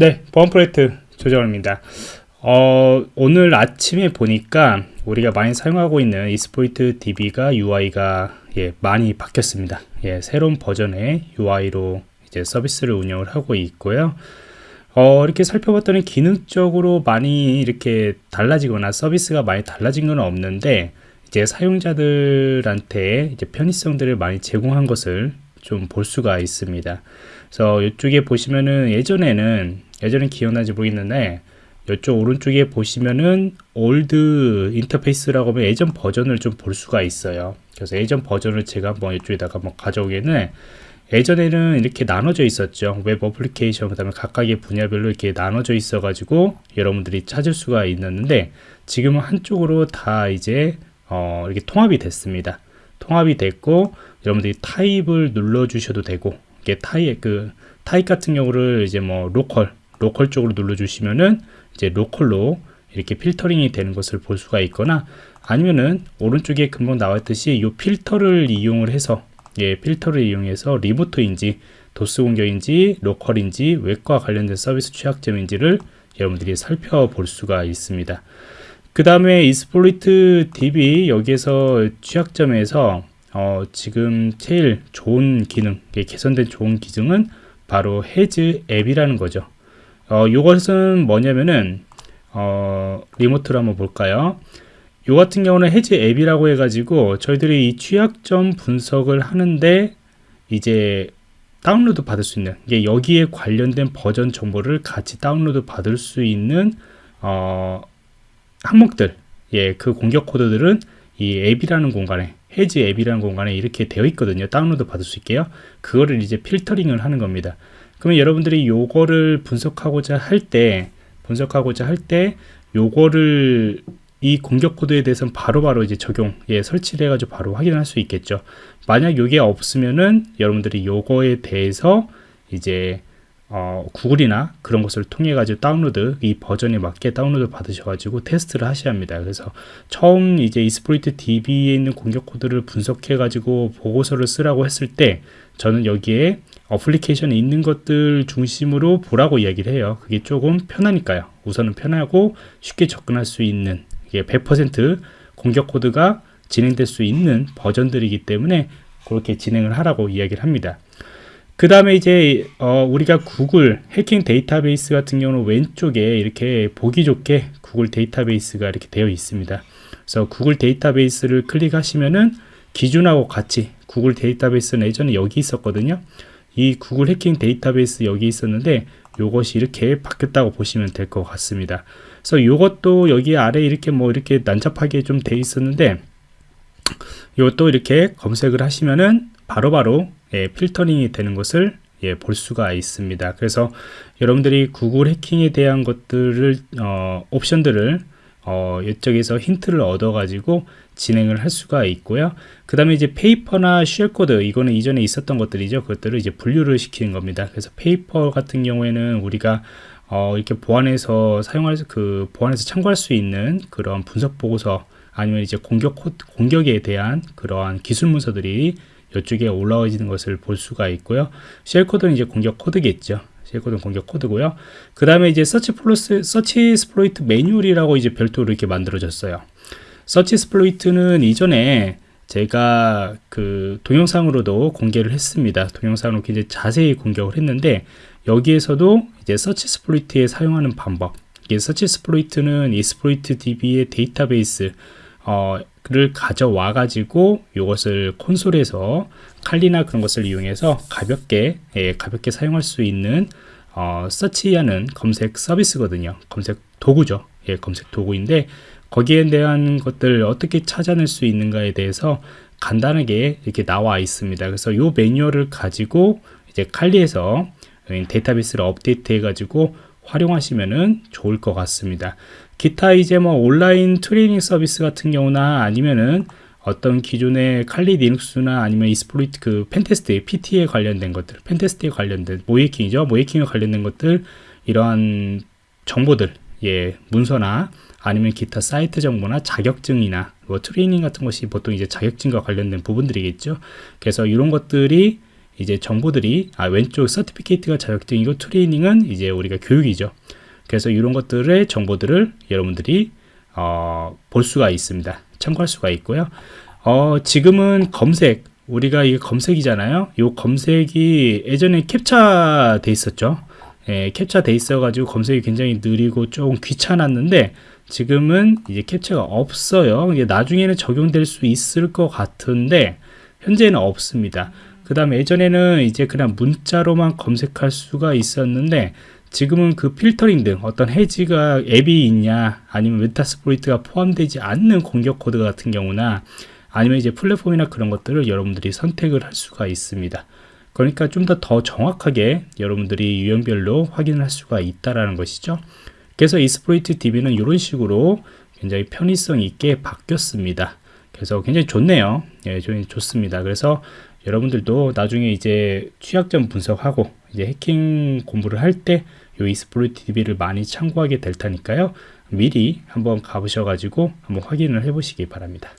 네, 보안 프로젝트 조정입니다. 어, 오늘 아침에 보니까 우리가 많이 사용하고 있는 이스포이트 DB가 UI가 예, 많이 바뀌었습니다. 예, 새로운 버전의 UI로 이제 서비스를 운영을 하고 있고요. 어, 이렇게 살펴봤더니 기능적으로 많이 이렇게 달라지거나 서비스가 많이 달라진 건 없는데 이제 사용자들한테 이제 편의성들을 많이 제공한 것을 좀 볼 수가 있습니다. 그래서 이쪽에 보시면은 예전에는 예전에 기억나지 모르겠는데 이쪽 오른쪽에 보시면은 old interface라고 하면 예전 버전을 좀 볼 수가 있어요. 그래서 예전 버전을 제가 한번 이쪽에다가 한번 가져오기에는 예전에는 이렇게 나눠져 있었죠. 웹 어플리케이션, 그 다음에 각각의 분야별로 이렇게 나눠져 있어 가지고 여러분들이 찾을 수가 있었는데 지금은 한쪽으로 다 이제 어, 이렇게 통합이 됐습니다. 통합이 됐고 여러분들이 타입을 눌러 주셔도 되고 이게 타입 그 타입 같은 경우를 이제 뭐 local local 쪽으로 눌러 주시면은 이제 local로 이렇게 필터링이 되는 것을 볼 수가 있거나 아니면은 오른쪽에 금방 나왔듯이 이 필터를 이용을 해서 예, 필터를 이용해서 remote인지 DoS 공격인지 local인지 웹과 관련된 서비스 취약점인지를 여러분들이 살펴볼 수가 있습니다. 그 다음에 이스플로이트 DB 여기에서 취약점에서 어, 지금 제일 좋은 기능, 개선된 좋은 기능은 바로 헤즈 앱이라는 거죠. 어, 이것은 뭐냐면은 어, 리모트로 한번 볼까요? 요 같은 경우는 해지 앱이라고 해가지고 저희들이 이 취약점 분석을 하는데 이제 다운로드 받을 수 있는 이게 여기에 관련된 버전 정보를 같이 다운로드 받을 수 있는 어, 항목들 예, 그 공격 코드들은 이 앱이라는 공간에 Has App이라는 공간에 이렇게 되어 있거든요. 다운로드 받을 수 있게요. 그거를 이제 필터링을 하는 겁니다 그러면 여러분들이 요거를 분석하고자 할 때 분석하고자 할 때 요거를 이 공격 코드에 대해서는 바로바로 바로 이제 적용, 예, 설치를 해가지고 바로 확인할 수 있겠죠. 만약 요게 없으면은 여러분들이 요거에 대해서 이제 어, 구글이나 그런 것을 통해 가지고 다운로드 이 버전에 맞게 다운로드 받으셔 가지고 테스트를 하셔야 합니다. 그래서 처음 이제 Exploit DB에 있는 공격 코드를 분석해 가지고 보고서를 쓰라고 했을 때 저는 여기에 어플리케이션에 있는 것들 중심으로 보라고 이야기를 해요. 그게 조금 편하니까요. 우선은 편하고 쉽게 접근할 수 있는 이게 100% 공격 코드가 진행될 수 있는 버전들이기 때문에 그렇게 진행을 하라고 이야기를 합니다. 그 다음에 이제 어 우리가 구글 해킹 데이터베이스 같은 경우는 왼쪽에 이렇게 보기 좋게 구글 데이터베이스가 이렇게 되어 있습니다. 그래서 구글 데이터베이스를 클릭하시면은 기준하고 같이 구글 데이터베이스는 예전에 여기 있었거든요. 이 구글 해킹 데이터베이스 여기 있었는데 요것이 이렇게 바뀌었다고 보시면 될 것 같습니다. 그래서 이것도 여기 아래 이렇게 뭐 이렇게 난잡하게 좀 돼 있었는데 이것도 이렇게 검색을 하시면은 바로바로 바로 예, 필터링이 되는 것을 예, 볼 수가 있습니다. 그래서 여러분들이 구글 해킹에 대한 것들을 어, 옵션들을 어, 이쪽에서 힌트를 얻어 가지고 진행을 할 수가 있고요. 그 다음에 이제 paper나 shellcode 이거는 이전에 있었던 것들이죠. 그것들을 이제 분류를 시키는 겁니다. 그래서 paper 같은 경우에는 우리가 어, 이렇게 보안에서 사용할 그 보안에서 참고할 수 있는 그런 분석 보고서 아니면 이제 공격 코, 공격에 대한 그러한 기술 문서들이 이쪽에 올라와지는 것을 볼 수가 있고요. shell code는 이제 공격 코드겠죠. shell code는 공격 코드고요. 그 다음에 이제 search 플러스 SearchSploit 매뉴얼이라고 이제 별도로 이렇게 만들어졌어요. SearchSploit는 이전에 제가 그 동영상으로도 공개를 했습니다. 동영상으로 굉장히 자세히 공격을 했는데 여기에서도 이제 SearchSploit에 사용하는 방법 이게 SearchSploit는 Exploit DB의 데이터베이스 어, 를 가져와 가지고 이것을 콘솔에서 칼리나 그런 것을 이용해서 가볍게 예, 가볍게 사용할 수 있는 어, 서치하는 검색 서비스거든요. 검색 도구죠. 예, 검색 도구인데 거기에 대한 것들 어떻게 찾아낼 수 있는가에 대해서 간단하게 이렇게 나와 있습니다. 그래서 이 매뉴얼을 가지고 이제 칼리에서 데이터베이스를 업데이트 해 가지고 활용하시면 좋을 것 같습니다 기타 이제 뭐 온라인 트레이닝 서비스 같은 경우나 아니면은 어떤 기존의 칼리 리눅스나 아니면 Exploit 그 pentest PT에 관련된 것들 pentest에 관련된 모의해킹이죠 모의해킹에 관련된 것들 이러한 정보들 예 문서나 아니면 기타 사이트 정보나 자격증이나 뭐 트레이닝 같은 것이 보통 이제 자격증과 관련된 부분들이겠죠 그래서 이런 것들이 이제 정보들이 아 왼쪽 서티피케이트가 자격증이고 트레이닝은 이제 우리가 교육이죠. 그래서 이런 것들의 정보들을 여러분들이 어, 볼 수가 있습니다. 참고할 수가 있고요. 어, 지금은 검색 우리가 이게 검색이잖아요. 이 검색이 예전에 캡처 돼 있었죠. 예, 캡처 돼 있어 가지고 검색이 굉장히 느리고 조금 귀찮았는데 지금은 이제 캡처가 없어요. 이게 나중에는 적용될 수 있을 것 같은데 현재는 없습니다. 그 다음에 예전에는 이제 그냥 문자로만 검색할 수가 있었는데 지금은 그 필터링 등 어떤 해지가 앱이 있냐 아니면 Metasploit가 포함되지 않는 공격 코드 같은 경우나 아니면 이제 플랫폼이나 그런 것들을 여러분들이 선택을 할 수가 있습니다. 그러니까 좀 더더 정확하게 여러분들이 유형별로 확인을 할 수가 있다라는 것이죠. 그래서 Exploit DB는 이런 식으로 굉장히 편의성 있게 바뀌었습니다. 그래서 굉장히 좋네요. 예, 좋, 좋습니다. 그래서 여러분들도 나중에 이제 취약점 분석하고 이제 해킹 공부를 할때이 이스프로이트 DB를 많이 참고하게 될 테니까요. 미리 한번 가보셔가지고 한번 확인을 해보시기 바랍니다.